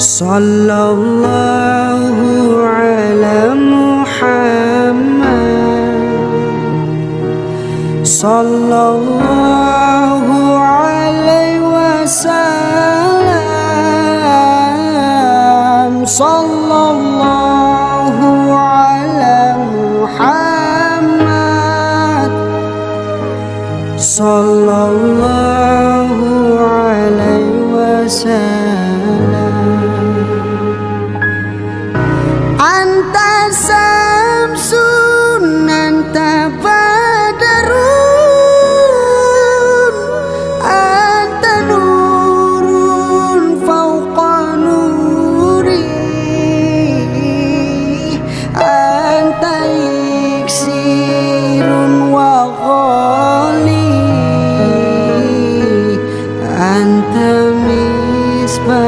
صلى الله على محمد. صلى الله عليه وسلم. صلى الله على محمد صلى الله عليه وسلم. Antamis pa